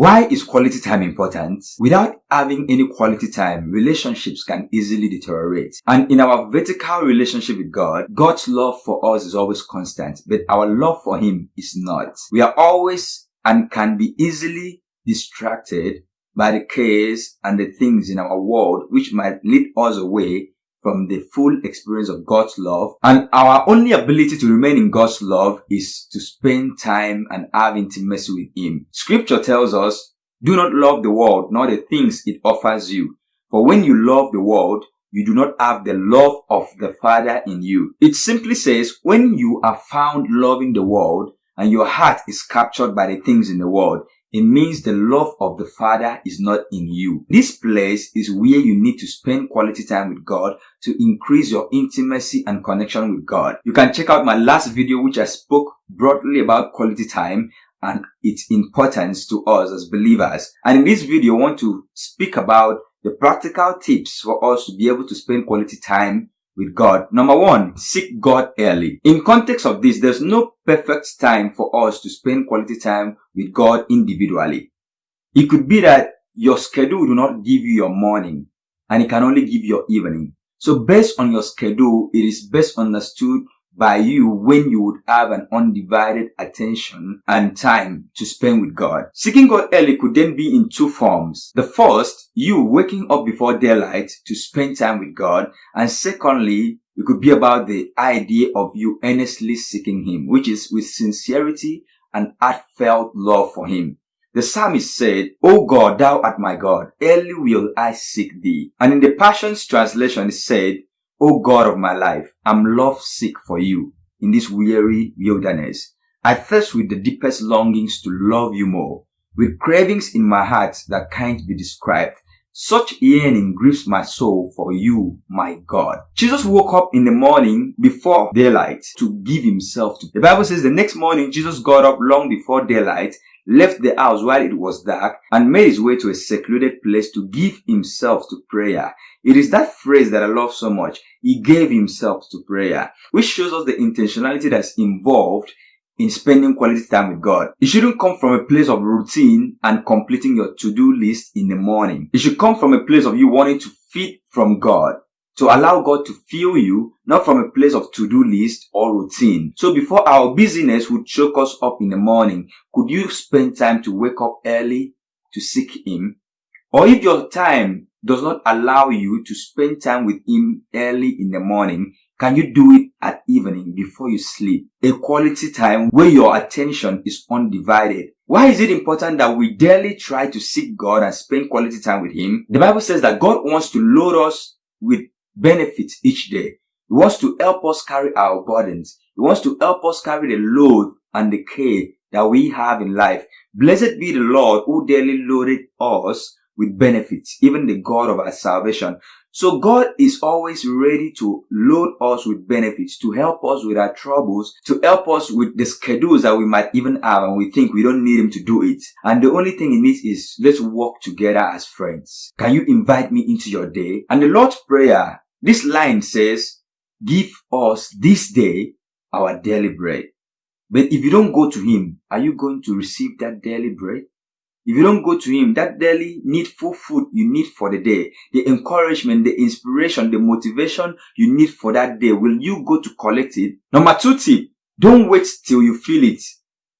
Why is quality time important? Without having any quality time, relationships can easily deteriorate. And in our vertical relationship with God, God's love for us is always constant, but our love for Him is not. We are always and can be easily distracted by the cares and the things in our world which might lead us away from the full experience of God's love. And our only ability to remain in God's love is to spend time and have intimacy with Him. Scripture tells us, do not love the world nor the things it offers you. For when you love the world, you do not have the love of the Father in you. It simply says, when you are found loving the world and your heart is captured by the things in the world, it means the love of the Father is not in you. This place is where you need to spend quality time with God to increase your intimacy and connection with God. You can check out my last video which I spoke broadly about quality time and its importance to us as believers. And in this video, I want to speak about the practical tips for us to be able to spend quality time with God. Number one, seek God early. In context of this, there's no perfect time for us to spend quality time with God individually. It could be that your schedule do not give you your morning and it can only give you your evening. So based on your schedule, it is best understood by you when you would have an undivided attention and time to spend with God. Seeking God early could then be in two forms. The first, you waking up before daylight to spend time with God. And secondly, it could be about the idea of you earnestly seeking Him, which is with sincerity and heartfelt love for Him. The psalmist said, O God, thou art my God, early will I seek thee. And in the Passions translation it said, O God of my life, I'm love sick for you in this weary wilderness. I thirst with the deepest longings to love you more, with cravings in my heart that can't be described. Such yearning grieves my soul for you, my God. Jesus woke up in the morning before daylight to give himself to. The Bible says the next morning Jesus got up long before daylight left the house while it was dark, and made his way to a secluded place to give himself to prayer. It is that phrase that I love so much. He gave himself to prayer, which shows us the intentionality that's involved in spending quality time with God. It shouldn't come from a place of routine and completing your to-do list in the morning. It should come from a place of you wanting to feed from God to allow God to fill you, not from a place of to-do list or routine. So before our busyness would choke us up in the morning, could you spend time to wake up early to seek Him? Or if your time does not allow you to spend time with Him early in the morning, can you do it at evening before you sleep? A quality time where your attention is undivided. Why is it important that we daily try to seek God and spend quality time with Him? The Bible says that God wants to load us with benefits each day. He wants to help us carry our burdens. He wants to help us carry the load and the care that we have in life. Blessed be the Lord who daily loaded us with benefits, even the God of our salvation. So God is always ready to load us with benefits, to help us with our troubles, to help us with the schedules that we might even have and we think we don't need him to do it. And the only thing he needs is let's work together as friends. Can you invite me into your day? And the Lord's Prayer, this line says, give us this day our daily bread. But if you don't go to him, are you going to receive that daily bread? If you don't go to him, that daily needful food you need for the day, the encouragement, the inspiration, the motivation you need for that day, will you go to collect it? Number two tip, don't wait till you feel it.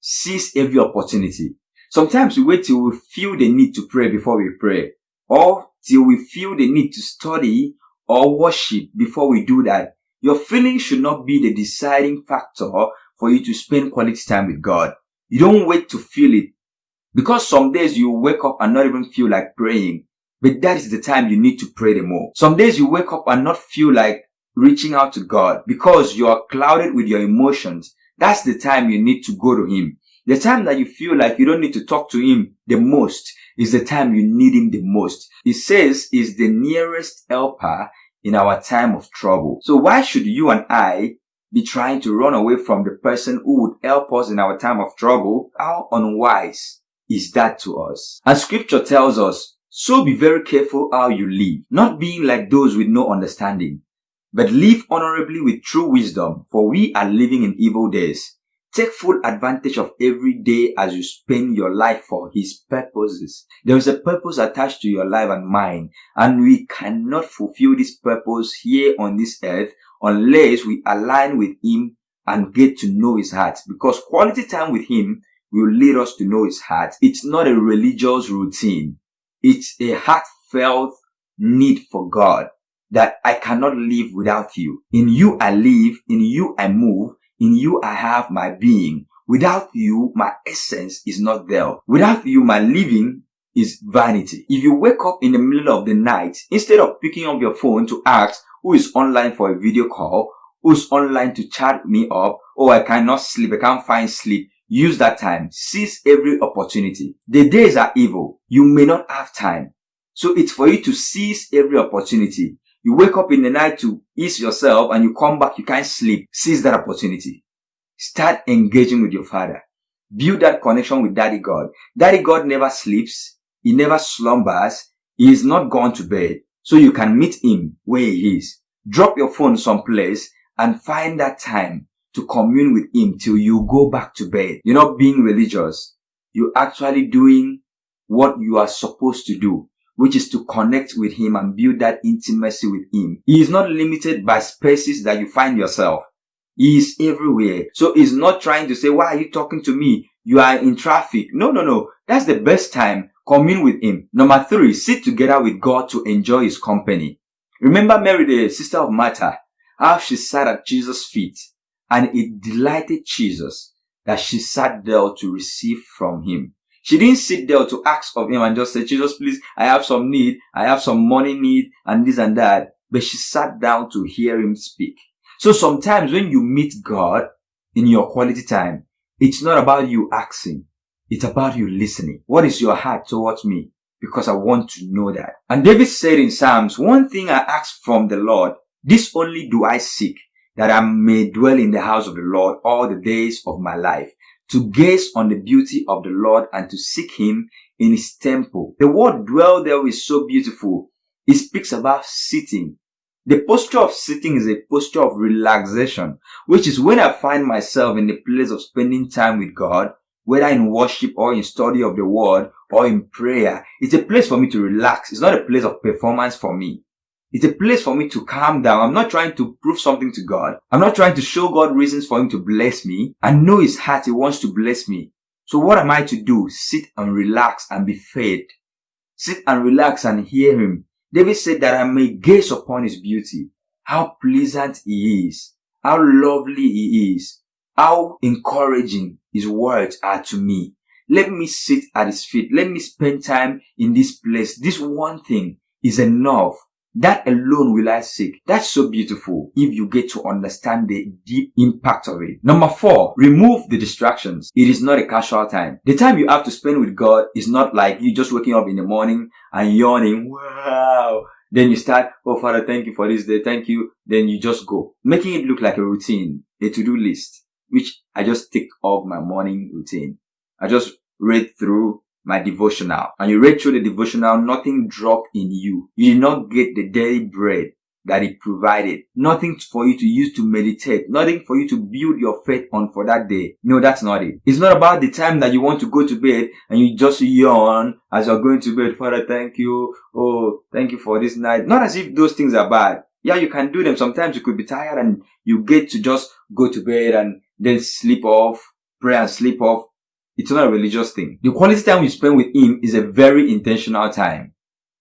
Seize every opportunity. Sometimes we wait till we feel the need to pray before we pray, or till we feel the need to study or worship before we do that. Your feeling should not be the deciding factor for you to spend quality time with God. You don't wait to feel it. Because some days you wake up and not even feel like praying, but that is the time you need to pray the more. Some days you wake up and not feel like reaching out to God because you are clouded with your emotions. That's the time you need to go to Him. The time that you feel like you don't need to talk to Him the most is the time you need Him the most. He says is the nearest helper in our time of trouble. So why should you and I be trying to run away from the person who would help us in our time of trouble? How unwise is that to us? As scripture tells us, so be very careful how you live, not being like those with no understanding, but live honorably with true wisdom, for we are living in evil days. Take full advantage of every day as you spend your life for His purposes. There is a purpose attached to your life and mine, and we cannot fulfill this purpose here on this earth unless we align with Him and get to know His heart. Because quality time with Him will lead us to know His heart. It's not a religious routine. It's a heartfelt need for God that I cannot live without you. In you I live, in you I move, in you I have my being. Without you, my essence is not there. Without you, my living is vanity. If you wake up in the middle of the night, instead of picking up your phone to ask who is online for a video call, who's online to chat me up, oh, I cannot sleep, I can't find sleep, use that time. Seize every opportunity. The days are evil. You may not have time. So it's for you to seize every opportunity. You wake up in the night to ease yourself and you come back, you can't sleep. Seize that opportunity. Start engaging with your father. Build that connection with daddy God. Daddy God never sleeps. He never slumbers. He is not gone to bed. So you can meet him where he is. Drop your phone someplace and find that time to commune with him till you go back to bed. You're not being religious. You're actually doing what you are supposed to do which is to connect with him and build that intimacy with him. He is not limited by spaces that you find yourself. He is everywhere. So he's not trying to say, why are you talking to me? You are in traffic. No, no, no. That's the best time. Commune with him. Number three, sit together with God to enjoy his company. Remember Mary, the sister of Martha, how she sat at Jesus' feet and it delighted Jesus that she sat there to receive from him. She didn't sit there to ask of him and just say, Jesus, please, I have some need. I have some money need and this and that. But she sat down to hear him speak. So sometimes when you meet God in your quality time, it's not about you asking. It's about you listening. What is your heart towards me? Because I want to know that. And David said in Psalms, one thing I ask from the Lord, this only do I seek, that I may dwell in the house of the Lord all the days of my life, to gaze on the beauty of the Lord and to seek him in his temple. The word dwell there is so beautiful. It speaks about sitting. The posture of sitting is a posture of relaxation, which is when I find myself in the place of spending time with God, whether in worship or in study of the word or in prayer. It's a place for me to relax. It's not a place of performance for me. It's a place for me to calm down. I'm not trying to prove something to God. I'm not trying to show God reasons for him to bless me. I know his heart. He wants to bless me. So what am I to do? Sit and relax and be fed. Sit and relax and hear him. David said that I may gaze upon his beauty. How pleasant he is. How lovely he is. How encouraging his words are to me. Let me sit at his feet. Let me spend time in this place. This one thing is enough that alone will I seek. That's so beautiful if you get to understand the deep impact of it. Number four, remove the distractions. It is not a casual time. The time you have to spend with God is not like you just waking up in the morning and yawning. Wow. Then you start, oh Father, thank you for this day. Thank you. Then you just go. Making it look like a routine, a to-do list, which I just tick off my morning routine. I just read through my devotional and you read through the devotional, nothing dropped in you. You did not get the daily bread that he provided. Nothing for you to use to meditate. Nothing for you to build your faith on for that day. No, that's not it. It's not about the time that you want to go to bed and you just yawn as you're going to bed. Father, thank you. Oh, thank you for this night. Not as if those things are bad. Yeah, you can do them. Sometimes you could be tired and you get to just go to bed and then sleep off, pray and sleep off. It's not a religious thing. The quality time you spend with him is a very intentional time.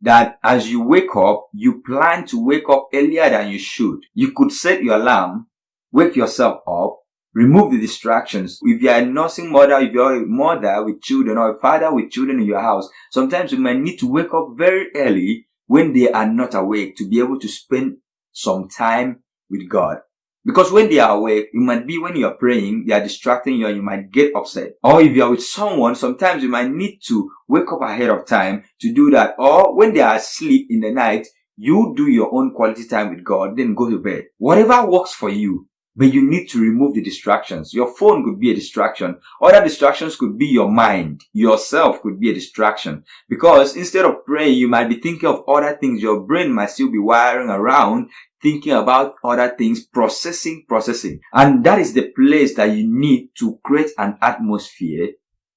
That as you wake up, you plan to wake up earlier than you should. You could set your alarm, wake yourself up, remove the distractions. If you are a nursing mother, if you're a mother with children or a father with children in your house, sometimes you might need to wake up very early when they are not awake to be able to spend some time with God. Because when they are awake, it might be when you're praying, they are distracting you and you might get upset. Or if you're with someone, sometimes you might need to wake up ahead of time to do that. Or when they are asleep in the night, you do your own quality time with God, then go to bed. Whatever works for you, but you need to remove the distractions. Your phone could be a distraction. Other distractions could be your mind. Yourself could be a distraction. Because instead of praying, you might be thinking of other things. Your brain might still be wiring around thinking about other things, processing, processing. And that is the place that you need to create an atmosphere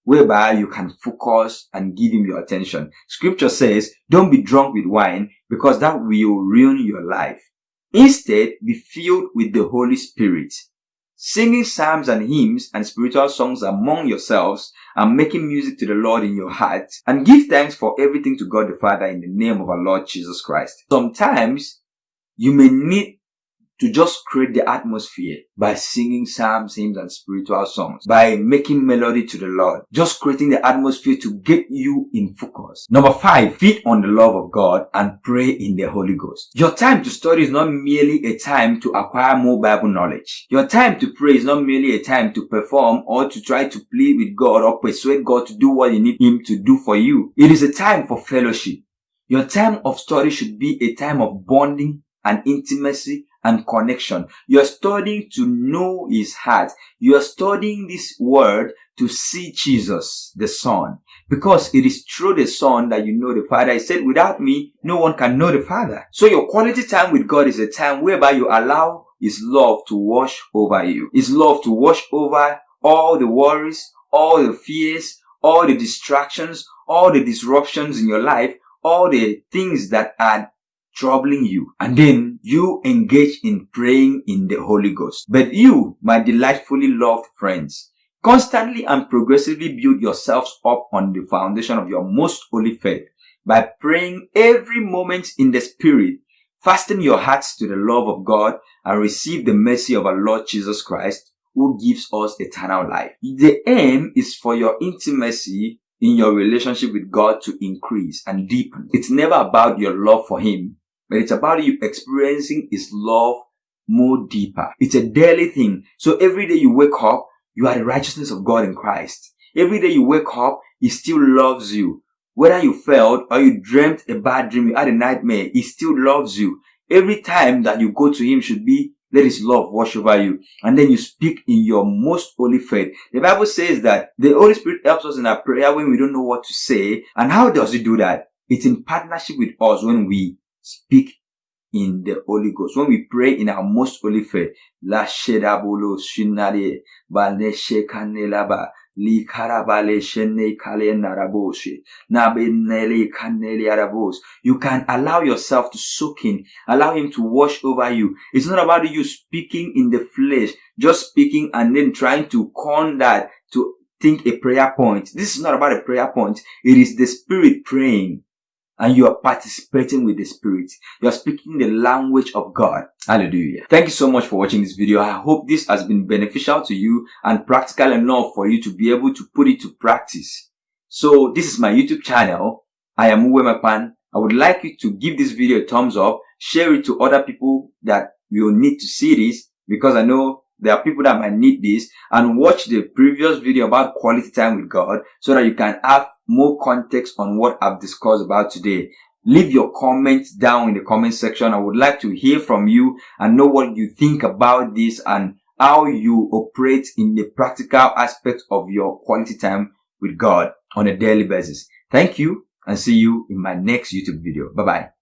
whereby you can focus and give him your attention. Scripture says, don't be drunk with wine because that will ruin your life. Instead, be filled with the Holy Spirit. Singing psalms and hymns and spiritual songs among yourselves and making music to the Lord in your heart and give thanks for everything to God the Father in the name of our Lord Jesus Christ. Sometimes you may need to just create the atmosphere by singing psalms, hymns, and spiritual songs, by making melody to the Lord, just creating the atmosphere to get you in focus. Number five, feed on the love of God and pray in the Holy Ghost. Your time to study is not merely a time to acquire more Bible knowledge. Your time to pray is not merely a time to perform or to try to plead with God or persuade God to do what you need Him to do for you. It is a time for fellowship. Your time of study should be a time of bonding and intimacy and connection. You're studying to know his heart. You're studying this word to see Jesus, the Son. Because it is through the Son that you know the Father. He said, without me, no one can know the Father. So your quality time with God is a time whereby you allow his love to wash over you. His love to wash over all the worries, all the fears, all the distractions, all the disruptions in your life, all the things that are troubling you. And then you engage in praying in the Holy Ghost. But you, my delightfully loved friends, constantly and progressively build yourselves up on the foundation of your most holy faith by praying every moment in the Spirit, fasten your hearts to the love of God and receive the mercy of our Lord Jesus Christ who gives us eternal life. The aim is for your intimacy in your relationship with God to increase and deepen. It's never about your love for Him, but it's about you experiencing His love more deeper. It's a daily thing. So every day you wake up, you are the righteousness of God in Christ. Every day you wake up, He still loves you. Whether you failed or you dreamt a bad dream, you had a nightmare, He still loves you. Every time that you go to Him should be let his love wash over you. And then you speak in your most holy faith. The Bible says that the Holy Spirit helps us in our prayer when we don't know what to say. And how does he do that? It's in partnership with us when we speak in the Holy Ghost. When we pray in our most holy faith, La Shedabolo Shinare Baleshe Kanelaba Likarabale Shene Kale Naraboshe Nabenele Kanele Arabos. You can allow yourself to soak in, allow him to wash over you. It's not about you speaking in the flesh, just speaking and then trying to con that to think a prayer point. This is not about a prayer point. It is the spirit praying and you are participating with the spirit. You are speaking the language of God. Hallelujah. Thank you so much for watching this video. I hope this has been beneficial to you and practical enough for you to be able to put it to practice. So this is my YouTube channel. I am Uwe Pan. I would like you to give this video a thumbs up, share it to other people that will need to see this because I know there are people that might need this and watch the previous video about quality time with God so that you can have more context on what I've discussed about today. Leave your comments down in the comment section. I would like to hear from you and know what you think about this and how you operate in the practical aspect of your quality time with God on a daily basis. Thank you and see you in my next YouTube video. Bye bye.